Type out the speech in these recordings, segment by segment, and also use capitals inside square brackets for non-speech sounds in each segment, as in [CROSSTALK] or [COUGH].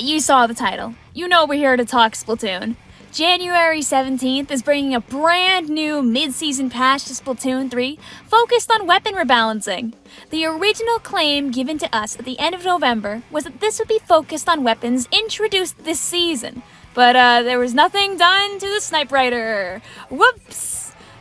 You saw the title. You know we're here to talk Splatoon. January 17th is bringing a brand new mid-season patch to Splatoon 3 focused on weapon rebalancing. The original claim given to us at the end of November was that this would be focused on weapons introduced this season, but uh, there was nothing done to the Snipewriter. Whoops!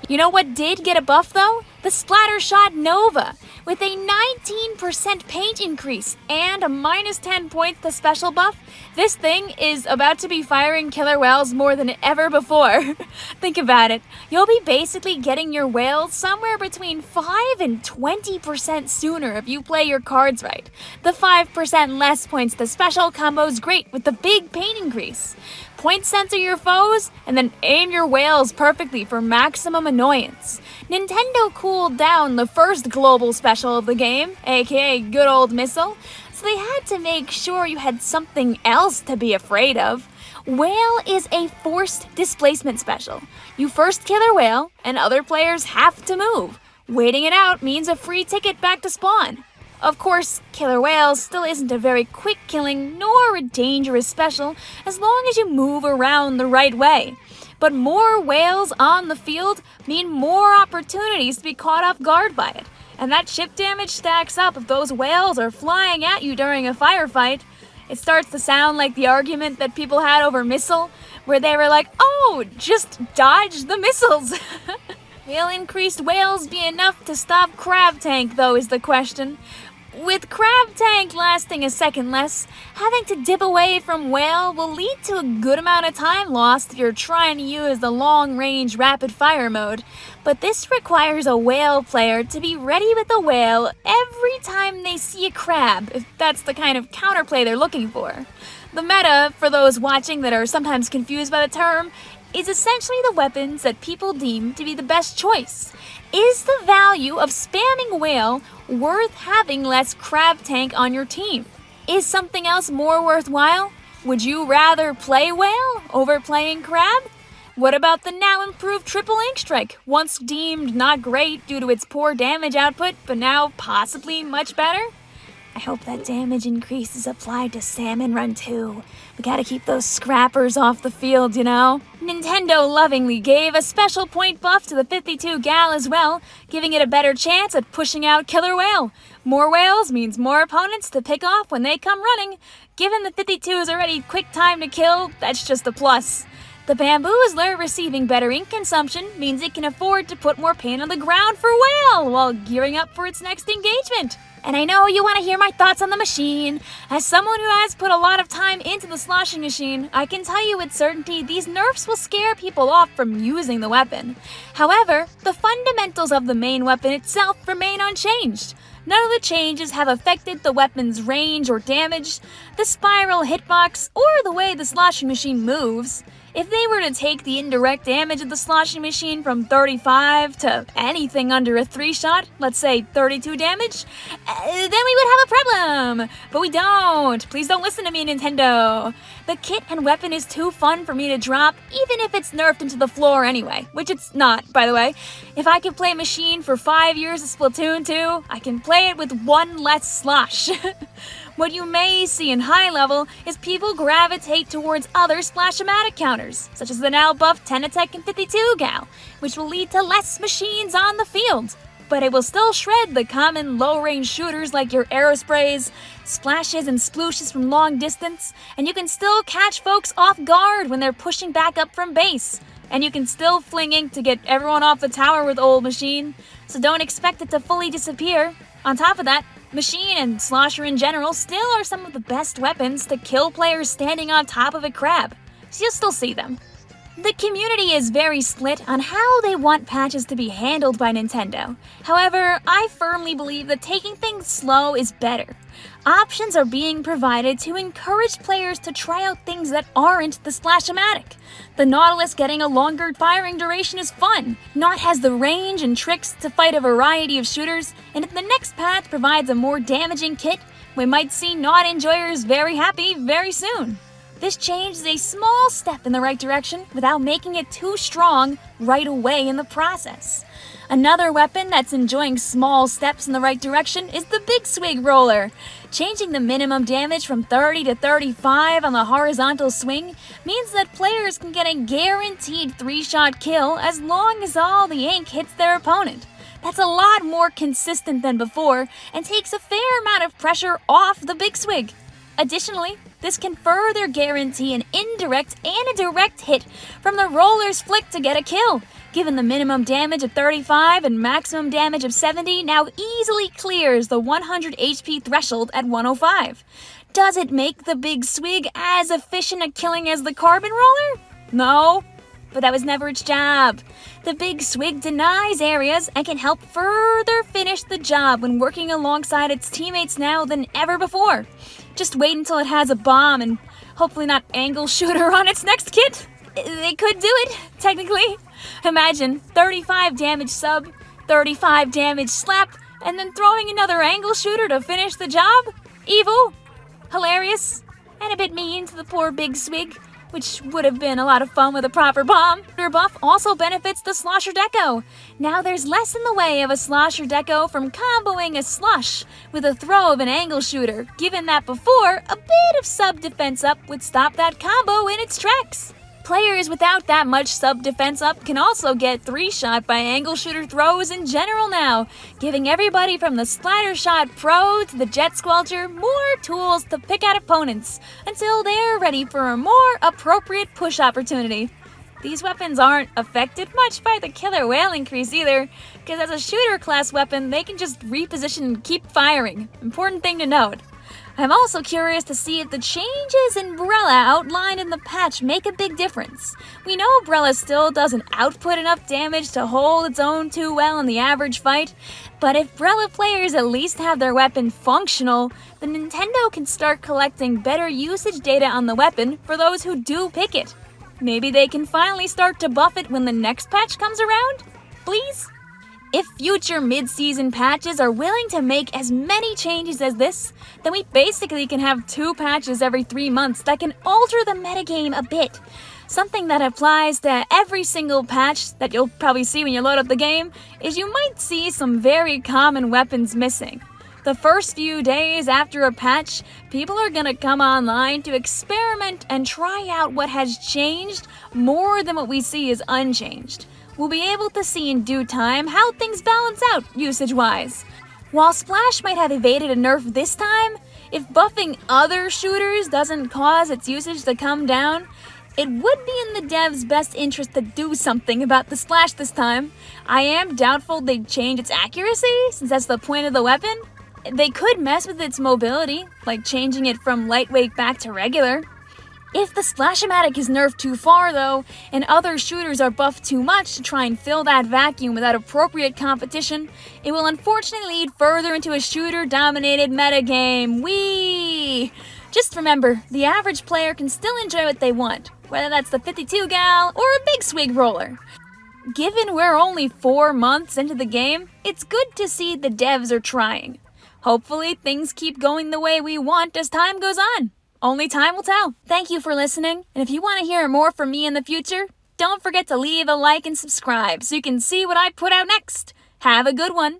You know what did get a buff though? The Splattershot Nova, with a 19% paint increase and a minus 10 points to special buff, this thing is about to be firing killer whales more than ever before. [LAUGHS] Think about it. You'll be basically getting your whales somewhere between 5 and 20% sooner if you play your cards right. The 5% less points the special combo is great with the big paint increase. Point center your foes, and then aim your whales perfectly for maximum annoyance. Nintendo cooled down the first global special of the game, aka Good Old Missile, so they had to make sure you had something else to be afraid of. Whale is a forced displacement special. You first kill a whale, and other players have to move. Waiting it out means a free ticket back to spawn. Of course, Killer Whales still isn't a very quick killing nor a dangerous special as long as you move around the right way. But more whales on the field mean more opportunities to be caught off guard by it. And that chip damage stacks up if those whales are flying at you during a firefight. It starts to sound like the argument that people had over missile, where they were like, oh, just dodge the missiles. [LAUGHS] Will increased whales be enough to stop Crab Tank, though, is the question. With Crab Tank lasting a second less, having to dip away from Whale will lead to a good amount of time lost if you're trying to use the long-range rapid-fire mode, but this requires a Whale player to be ready with a Whale every time they see a crab, if that's the kind of counterplay they're looking for. The meta, for those watching that are sometimes confused by the term, is essentially the weapons that people deem to be the best choice. Is the value of spamming whale worth having less crab tank on your team? Is something else more worthwhile? Would you rather play whale over playing crab? What about the now improved triple ink strike, once deemed not great due to its poor damage output, but now possibly much better? I hope that damage increase is applied to Salmon Run too. We gotta keep those scrappers off the field, you know? Nintendo lovingly gave a special point buff to the 52 Gal as well, giving it a better chance at pushing out Killer Whale. More whales means more opponents to pick off when they come running. Given the 52 is already quick time to kill, that's just a plus. The bamboo Bamboozler receiving better ink consumption means it can afford to put more paint on the ground for Whale while gearing up for its next engagement. And I know you want to hear my thoughts on the machine. As someone who has put a lot of time into the sloshing machine, I can tell you with certainty these nerfs will scare people off from using the weapon. However, the fundamentals of the main weapon itself remain unchanged. None of the changes have affected the weapon's range or damage, the spiral hitbox, or the way the sloshing machine moves. If they were to take the indirect damage of the sloshing machine from 35 to anything under a 3-shot, let's say 32 damage, uh, then we would have a problem! But we don't! Please don't listen to me, Nintendo! The kit and weapon is too fun for me to drop, even if it's nerfed into the floor anyway, which it's not, by the way. If I can play Machine for 5 years of Splatoon 2, I can play it with one less slosh. [LAUGHS] What you may see in high level is people gravitate towards other Splash-O-Matic counters, such as the now buffed Tentatek and 52 Gal, which will lead to less machines on the field. But it will still shred the common low-range shooters like your Aerosprays, splashes and splooshes from long distance, and you can still catch folks off guard when they're pushing back up from base. And you can still fling ink to get everyone off the tower with Old Machine, so don't expect it to fully disappear. On top of that, Machine and Slosher in general still are some of the best weapons to kill players standing on top of a crab, so you'll still see them. The community is very split on how they want patches to be handled by Nintendo. However, I firmly believe that taking things slow is better. Options are being provided to encourage players to try out things that aren't the Splash-O-Matic. The Nautilus getting a longer firing duration is fun. Naut has the range and tricks to fight a variety of shooters, and if the next patch provides a more damaging kit, we might see Naut enjoyers very happy very soon. This change is a small step in the right direction without making it too strong right away in the process. Another weapon that's enjoying small steps in the right direction is the Big Swig Roller. Changing the minimum damage from 30 to 35 on the horizontal swing means that players can get a guaranteed 3-shot kill as long as all the ink hits their opponent. That's a lot more consistent than before and takes a fair amount of pressure off the Big Swig. Additionally, this can further guarantee an indirect and a direct hit from the roller's flick to get a kill, given the minimum damage of 35 and maximum damage of 70 now easily clears the 100 HP threshold at 105. Does it make the big swig as efficient at killing as the carbon roller? No, but that was never its job. The big swig denies areas and can help further finish the job when working alongside its teammates now than ever before. Just wait until it has a bomb and hopefully not angle shooter on its next kit. They could do it, technically. Imagine 35 damage sub, 35 damage slap, and then throwing another angle shooter to finish the job? Evil, hilarious, and a bit mean to the poor big swig which would have been a lot of fun with a proper bomb. Your buff also benefits the Slosher Deco. Now there's less in the way of a Slosher Deco from comboing a slush with a throw of an angle shooter, given that before, a bit of sub defense up would stop that combo in its tracks. Players without that much sub-defense up can also get 3-shot by angle shooter throws in general now, giving everybody from the Splattershot Pro to the Jet Squelcher more tools to pick out opponents until they're ready for a more appropriate push opportunity. These weapons aren't affected much by the killer whale increase either, because as a shooter class weapon, they can just reposition and keep firing. Important thing to note. I'm also curious to see if the changes in Brella outlined in the patch make a big difference. We know Brella still doesn't output enough damage to hold its own too well in the average fight, but if Brella players at least have their weapon functional, then Nintendo can start collecting better usage data on the weapon for those who do pick it. Maybe they can finally start to buff it when the next patch comes around? Please? If future mid-season patches are willing to make as many changes as this, then we basically can have two patches every three months that can alter the metagame a bit. Something that applies to every single patch that you'll probably see when you load up the game is you might see some very common weapons missing. The first few days after a patch, people are gonna come online to experiment and try out what has changed more than what we see is unchanged we'll be able to see in due time how things balance out usage-wise. While Splash might have evaded a nerf this time, if buffing other shooters doesn't cause its usage to come down, it would be in the devs' best interest to do something about the Splash this time. I am doubtful they'd change its accuracy, since that's the point of the weapon. They could mess with its mobility, like changing it from lightweight back to regular. If the Splash-O-Matic is nerfed too far though, and other shooters are buffed too much to try and fill that vacuum without appropriate competition, it will unfortunately lead further into a shooter-dominated metagame. Whee! Just remember, the average player can still enjoy what they want, whether that's the 52 gal or a big swig roller. Given we're only four months into the game, it's good to see the devs are trying. Hopefully things keep going the way we want as time goes on. Only time will tell. Thank you for listening, and if you want to hear more from me in the future, don't forget to leave a like and subscribe so you can see what I put out next. Have a good one.